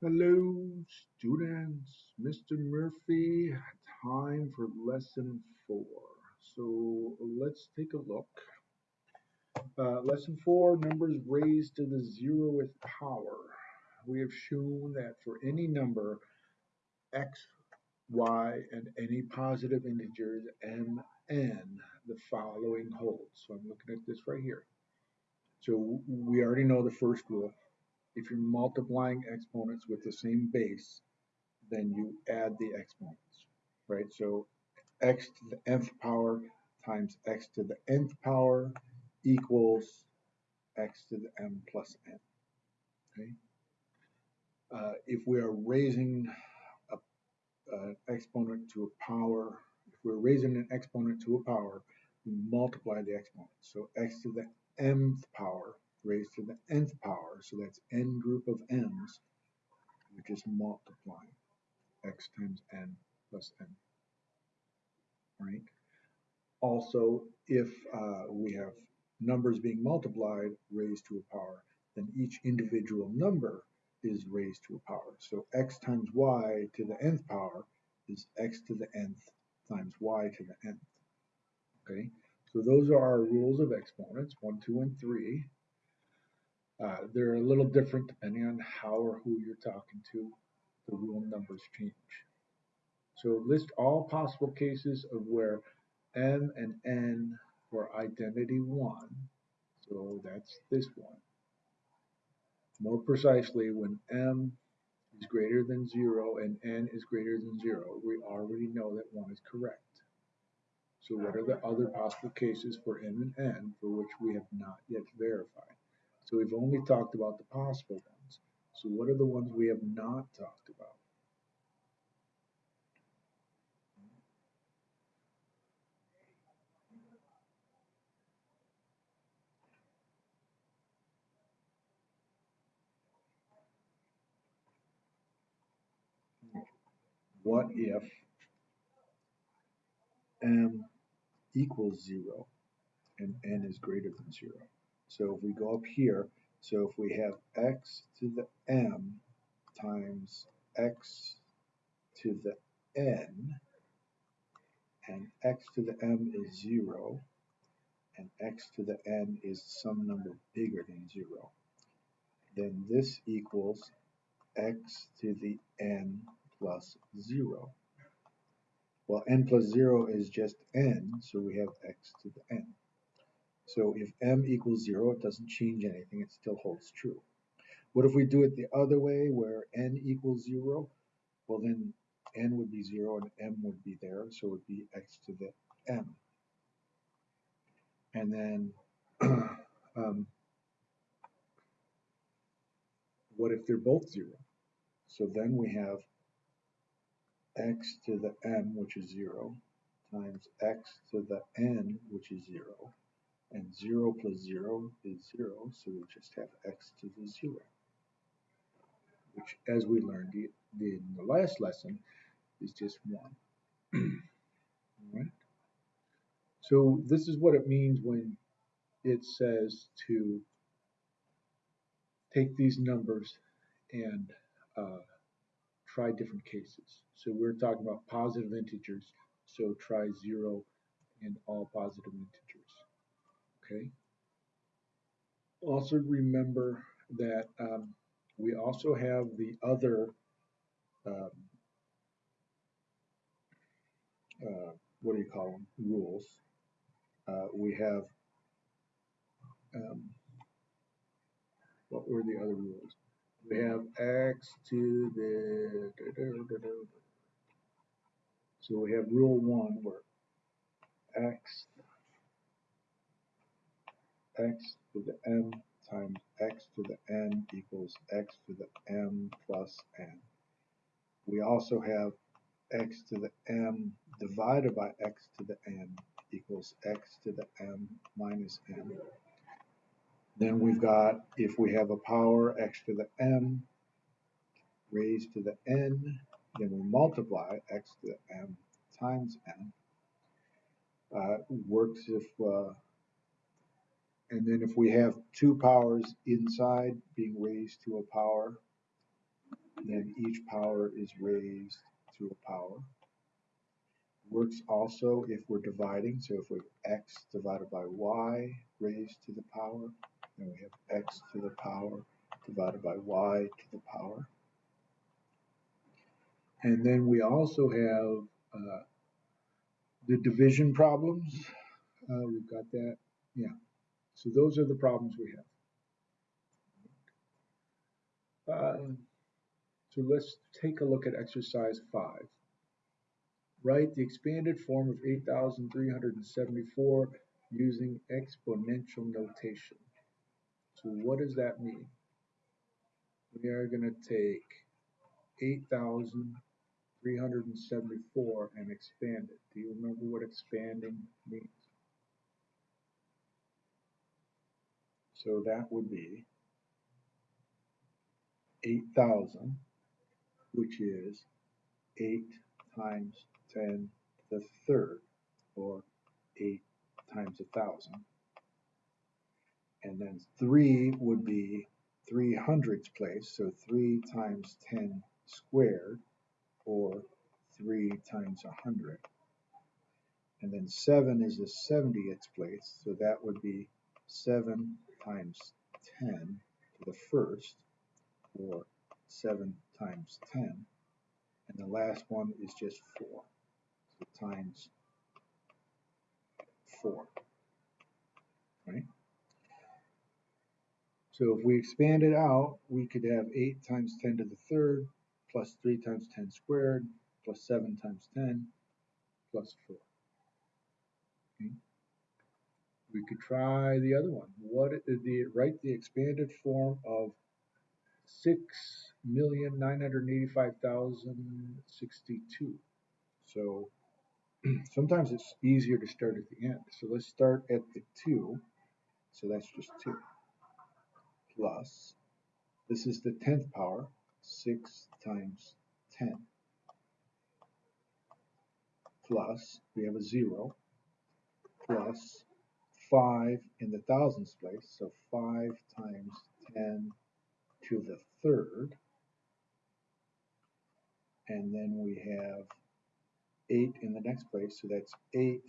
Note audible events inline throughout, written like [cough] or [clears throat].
Hello, students. Mr. Murphy, time for lesson four. So let's take a look. Uh, lesson four, numbers raised to the zeroth power. We have shown that for any number, x, y, and any positive integers, m, n, the following holds. So I'm looking at this right here. So we already know the first rule. If you're multiplying exponents with the same base, then you add the exponents, right? So x to the nth power times x to the nth power equals x to the m plus n, okay? Uh, if we are raising an exponent to a power, if we're raising an exponent to a power, we multiply the exponent. So x to the mth power raised to the nth power, so that's n group of m's, which is multiplying x times n plus n, right? Also, if uh, we have numbers being multiplied raised to a power, then each individual number is raised to a power. So x times y to the nth power is x to the nth times y to the nth. Okay, so those are our rules of exponents, 1, 2, and 3. Uh, they're a little different depending on how or who you're talking to. The rule numbers change. So list all possible cases of where m and n were identity 1. So that's this one. More precisely, when m is greater than 0 and n is greater than 0, we already know that 1 is correct. So what are the other possible cases for m and n for which we have not yet verified? So we've only talked about the possible ones. So what are the ones we have not talked about? What if m equals 0 and n is greater than 0? So if we go up here, so if we have x to the m times x to the n, and x to the m is 0, and x to the n is some number bigger than 0, then this equals x to the n plus 0. Well, n plus 0 is just n, so we have x to the n. So if m equals 0, it doesn't change anything, it still holds true. What if we do it the other way, where n equals 0? Well, then n would be 0 and m would be there, so it would be x to the m. And then, [clears throat] um, what if they're both 0? So then we have x to the m, which is 0, times x to the n, which is 0, and 0 plus 0 is 0, so we just have x to the 0, which, as we learned in the last lesson, is just 1. All [clears throat] right? So this is what it means when it says to take these numbers and uh, try different cases. So we're talking about positive integers, so try 0 and all positive integers. Okay. Also remember that um, we also have the other um, uh, what do you call them rules. Uh, we have um, what were the other rules? We have x to the so we have rule one where x x to the m times x to the n equals x to the m plus n. We also have x to the m divided by x to the n equals x to the m minus n. Then we've got, if we have a power x to the m raised to the n, then we multiply x to the m times n. Uh, works if uh, and then if we have two powers inside being raised to a power, then each power is raised to a power. Works also if we're dividing, so if we have x divided by y raised to the power, then we have x to the power divided by y to the power. And then we also have uh, the division problems. Uh, we've got that, yeah. So those are the problems we have. Uh, so let's take a look at exercise five. Write the expanded form of 8,374 using exponential notation. So what does that mean? We are going to take 8,374 and expand it. Do you remember what expanding means? So that would be 8,000, which is 8 times 10 to the third, or 8 times a 1,000. And then 3 would be 3 hundredths place, so 3 times 10 squared, or 3 times 100. And then 7 is the 70th place, so that would be 7 times 10 to the first, or 7 times 10. And the last one is just 4, so times 4, right? So if we expand it out, we could have 8 times 10 to the third, plus 3 times 10 squared, plus 7 times 10, plus 4. Okay. We could try the other one. What the write the expanded form of six million nine hundred eighty-five thousand sixty-two. So [clears throat] sometimes it's easier to start at the end. So let's start at the two. So that's just two plus this is the tenth power, six times ten plus we have a zero plus 5 in the thousands place, so 5 times 10 to the third. And then we have 8 in the next place, so that's 8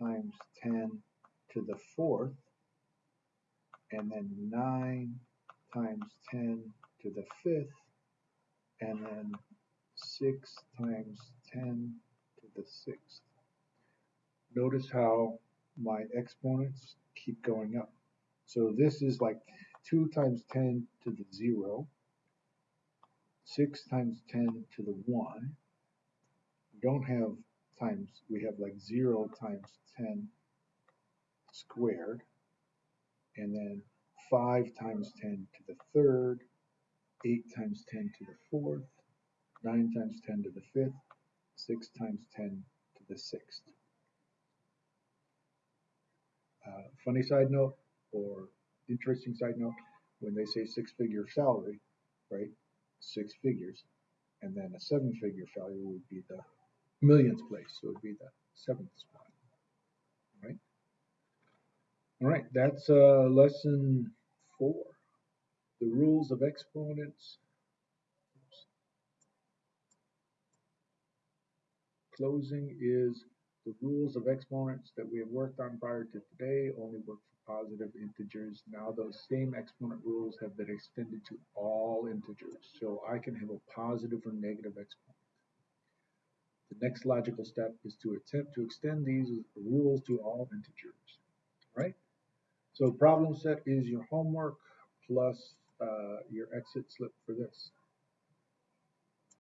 times 10 to the fourth. And then 9 times 10 to the fifth. And then 6 times 10 to the sixth. Notice how my exponents keep going up. So this is like 2 times 10 to the 0, 6 times 10 to the 1. We don't have times, we have like 0 times 10 squared, and then 5 times 10 to the third, 8 times 10 to the fourth, 9 times 10 to the fifth, 6 times 10 to the sixth. Uh, funny side note or interesting side note, when they say six figure salary, right? Six figures, and then a seven figure salary would be the millionth place, so it would be the seventh spot, right? All right, that's uh, lesson four. The rules of exponents. Oops. Closing is the rules of exponents that we have worked on prior to today only work for positive integers. Now those same exponent rules have been extended to all integers. So I can have a positive or negative exponent. The next logical step is to attempt to extend these rules to all integers, right? So problem set is your homework plus uh, your exit slip for this.